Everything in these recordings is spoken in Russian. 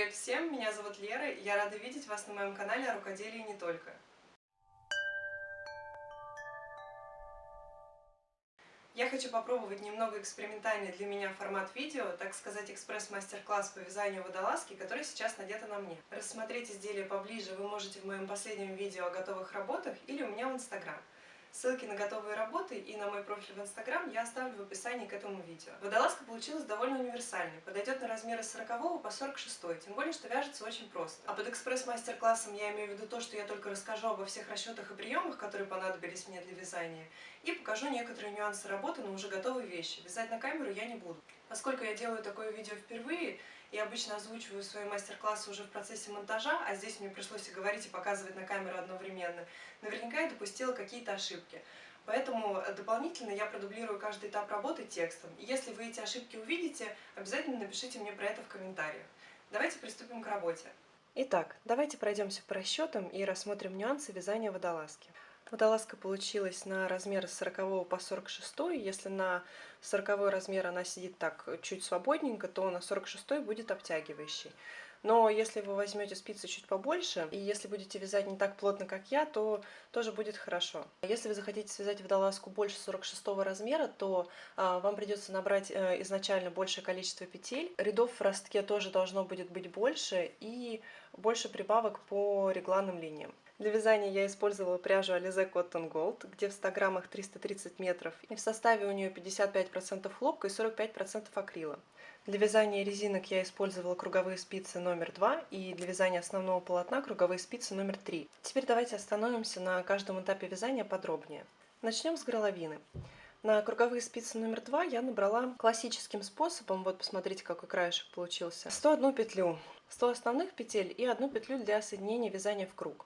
Привет всем, меня зовут Лера, и я рада видеть вас на моем канале о рукоделии не только. Я хочу попробовать немного экспериментальный для меня формат видео, так сказать, экспресс-мастер-класс по вязанию водолазки, который сейчас надето на мне. Рассмотреть изделие поближе вы можете в моем последнем видео о готовых работах или у меня в инстаграм. Ссылки на готовые работы и на мой профиль в Инстаграм я оставлю в описании к этому видео. Водолазка получилась довольно универсальной, подойдет на размеры с 40 по 46, тем более, что вяжется очень просто. А под экспресс-мастер-классом я имею в виду то, что я только расскажу обо всех расчетах и приемах, которые понадобились мне для вязания, и покажу некоторые нюансы работы на уже готовые вещи. Вязать на камеру я не буду. Поскольку я делаю такое видео впервые, и обычно озвучиваю свои мастер-классы уже в процессе монтажа, а здесь мне пришлось и говорить, и показывать на камеру одновременно, наверняка я допустила какие-то ошибки. Поэтому э, дополнительно я продублирую каждый этап работы текстом. И если вы эти ошибки увидите, обязательно напишите мне про это в комментариях. Давайте приступим к работе. Итак, давайте пройдемся по расчетам и рассмотрим нюансы вязания водолазки. Водолазка получилась на размер с 40 по 46. Если на 40 размер она сидит так чуть свободненько, то на 46 будет обтягивающий. Но если вы возьмете спицы чуть побольше, и если будете вязать не так плотно, как я, то тоже будет хорошо. Если вы захотите связать водолазку больше 46 размера, то а, вам придется набрать а, изначально большее количество петель. Рядов в ростке тоже должно будет быть больше, и больше прибавок по регланным линиям. Для вязания я использовала пряжу Alize Cotton Gold, где в 100 граммах 330 метров, и в составе у нее 55% хлопка и 45% акрила. Для вязания резинок я использовала круговые спицы номер 2 и для вязания основного полотна круговые спицы номер 3. Теперь давайте остановимся на каждом этапе вязания подробнее. Начнем с горловины. На круговые спицы номер 2 я набрала классическим способом, вот посмотрите, какой краешек получился, 101 петлю, 100 основных петель и одну петлю для соединения вязания в круг.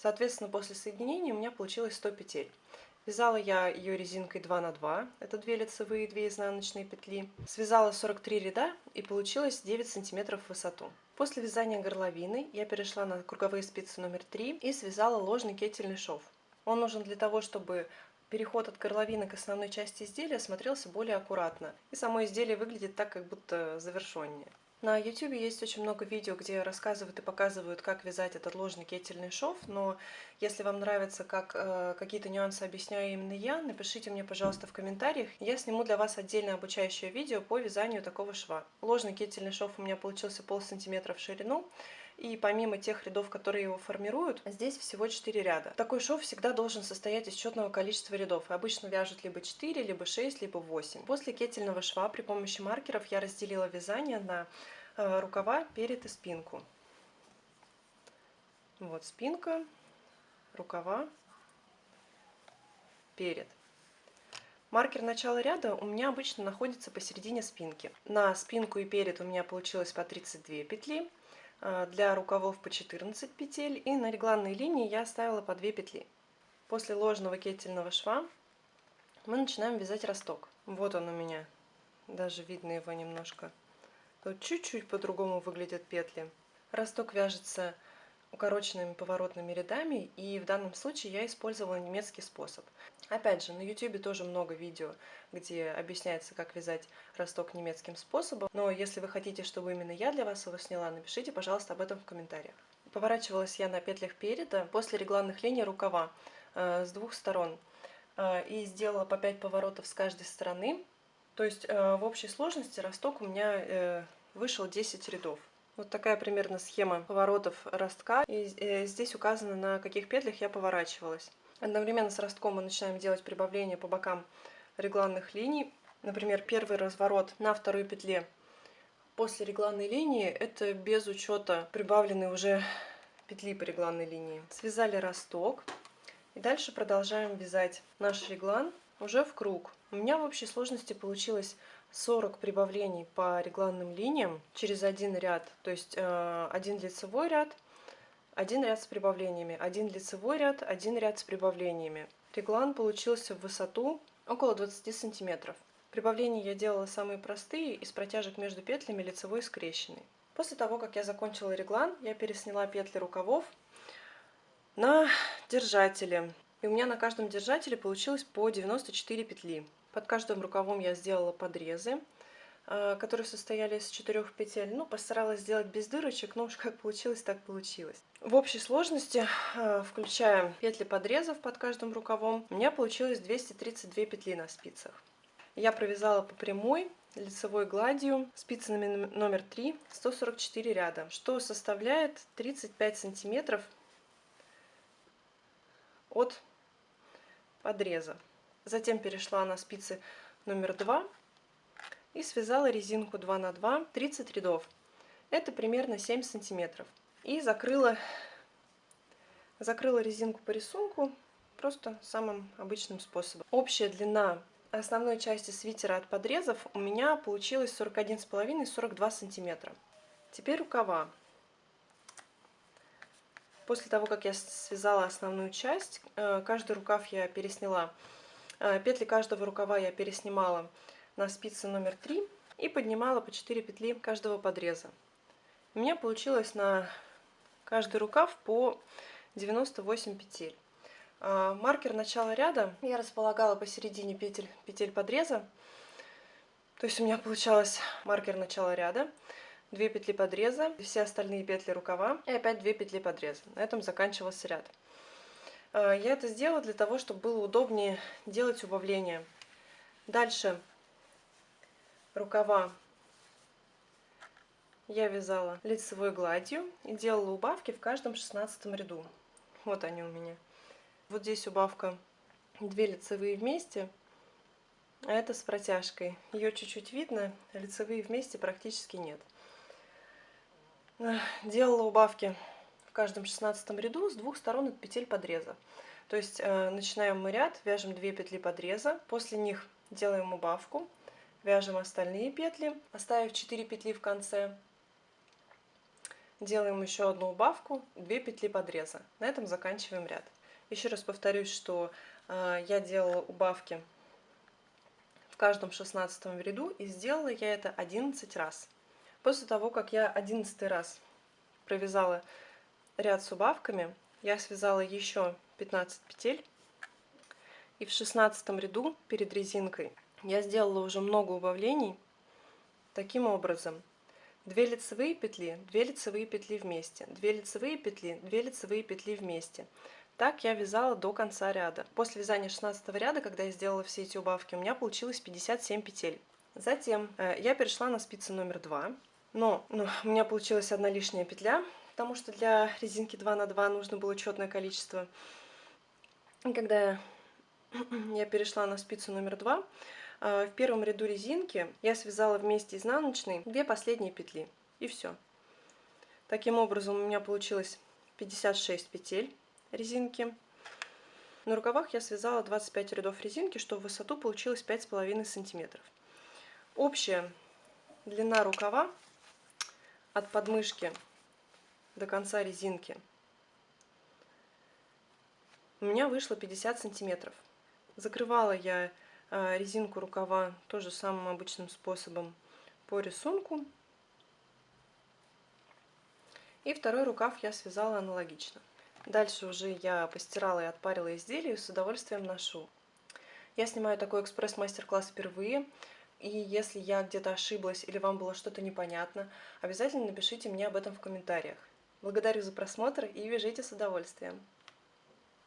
Соответственно, после соединения у меня получилось 100 петель. Вязала я ее резинкой 2 на 2, это 2 лицевые и 2 изнаночные петли. Связала 43 ряда и получилось 9 сантиметров в высоту. После вязания горловины я перешла на круговые спицы номер 3 и связала ложный кетельный шов. Он нужен для того, чтобы переход от горловины к основной части изделия смотрелся более аккуратно. И само изделие выглядит так, как будто завершеннее. На YouTube есть очень много видео, где рассказывают и показывают, как вязать этот ложный кетельный шов, но если вам нравится, как э, какие-то нюансы объясняю именно я, напишите мне, пожалуйста, в комментариях, я сниму для вас отдельное обучающее видео по вязанию такого шва. Ложный кетельный шов у меня получился пол сантиметра в ширину, и помимо тех рядов, которые его формируют, здесь всего 4 ряда. Такой шов всегда должен состоять из четного количества рядов. И обычно вяжут либо 4, либо 6, либо 8. После кетельного шва при помощи маркеров я разделила вязание на э, рукава, перед и спинку. Вот спинка, рукава, перед. Маркер начала ряда у меня обычно находится посередине спинки. На спинку и перед у меня получилось по 32 петли. А, для рукавов по 14 петель и на регланной линии я оставила по 2 петли. После ложного кетельного шва мы начинаем вязать росток. Вот он у меня, даже видно его немножко. Тут чуть-чуть по-другому выглядят петли. Росток вяжется укороченными поворотными рядами, и в данном случае я использовала немецкий способ. Опять же, на YouTube тоже много видео, где объясняется, как вязать росток немецким способом, но если вы хотите, чтобы именно я для вас его сняла, напишите, пожалуйста, об этом в комментариях. Поворачивалась я на петлях переда после регланных линий рукава э, с двух сторон э, и сделала по 5 поворотов с каждой стороны. То есть э, в общей сложности росток у меня э, вышел 10 рядов. Вот такая примерно схема поворотов ростка. И э, здесь указано, на каких петлях я поворачивалась. Одновременно с ростком мы начинаем делать прибавление по бокам регланных линий. Например, первый разворот на второй петле после регланной линии, это без учета прибавленной уже петли по регланной линии. Связали росток. И дальше продолжаем вязать наш реглан уже в круг. У меня в общей сложности получилось 40 прибавлений по регланным линиям через один ряд, то есть э, один лицевой ряд, один ряд с прибавлениями, один лицевой ряд, один ряд с прибавлениями. Реглан получился в высоту около 20 сантиметров. Прибавления я делала самые простые, из протяжек между петлями лицевой скрещенный. После того, как я закончила реглан, я пересняла петли рукавов на держатели. И у меня на каждом держателе получилось по 94 петли. Под каждым рукавом я сделала подрезы. э, которые состояли из четырех петель. Ну, постаралась сделать без дырочек, но уж как получилось, так получилось. В общей сложности, э, включая петли подрезов под каждым рукавом, у меня получилось 232 петли на спицах. Я провязала по прямой, лицевой гладью спицами номер 3 144 ряда, что составляет 35 сантиметров от подреза. Затем перешла на спицы номер 2 и связала резинку 2 на 2 30 рядов. Это примерно 7 сантиметров. И закрыла, закрыла резинку по рисунку просто самым обычным способом. Общая длина основной части свитера от подрезов у меня получилось 41,5-42 сантиметра. Теперь рукава. После того, как я связала основную часть, э, каждый рукав я пересняла. Э, петли каждого рукава я переснимала на спицы номер 3 и поднимала по 4 петли каждого подреза. У меня получилось на каждый рукав по 98 петель. Э, маркер начала ряда я располагала посередине петель, петель подреза. То есть у меня получалось маркер начала ряда. 2 петли подреза, все остальные петли рукава и опять 2 петли подреза. На этом заканчивался ряд. А, я это сделала для того, чтобы было удобнее делать убавление. Дальше рукава я вязала лицевой гладью и делала убавки в каждом шестнадцатом ряду. Вот они у меня. Вот здесь убавка 2 лицевые вместе, а это с протяжкой. Ее чуть-чуть видно, лицевые вместе практически нет делала убавки в каждом шестнадцатом ряду с двух сторон от петель подреза. То есть э, начинаем мы ряд, вяжем 2 петли подреза, после них делаем убавку, вяжем остальные петли, оставив 4 петли в конце, делаем еще одну убавку, 2 петли подреза. На этом заканчиваем ряд. Еще раз повторюсь, что э, я делала убавки в каждом шестнадцатом ряду и сделала я это 11 раз. После того, как я одиннадцатый раз провязала ряд с убавками, я связала еще 15 петель. И в шестнадцатом ряду перед резинкой я сделала уже много убавлений. Таким образом, 2 лицевые петли, 2 лицевые петли вместе, 2 лицевые петли, 2 лицевые петли вместе. Так я вязала до конца ряда. После вязания 16 ряда, когда я сделала все эти убавки, у меня получилось 57 петель. Затем э, я перешла на спицы номер 2. Но ну, у меня получилась одна лишняя петля, потому что для резинки 2 на 2 нужно было четное количество. И когда я перешла на спицу номер 2, э, в первом ряду резинки я связала вместе изнаночной две последние петли. И все. Таким образом у меня получилось 56 петель резинки. На рукавах я связала 25 рядов резинки, что в высоту получилось 5,5 сантиметров. Общая длина рукава от подмышки до конца резинки у меня вышло 50 сантиметров. Закрывала я э, резинку рукава тоже самым обычным способом по рисунку. И второй рукав я связала аналогично. Дальше уже я постирала и отпарила изделие и с удовольствием ношу. Я снимаю такой экспресс-мастер-класс впервые. И если я где-то ошиблась или вам было что-то непонятно, обязательно напишите мне об этом в комментариях. Благодарю за просмотр и вяжите с удовольствием!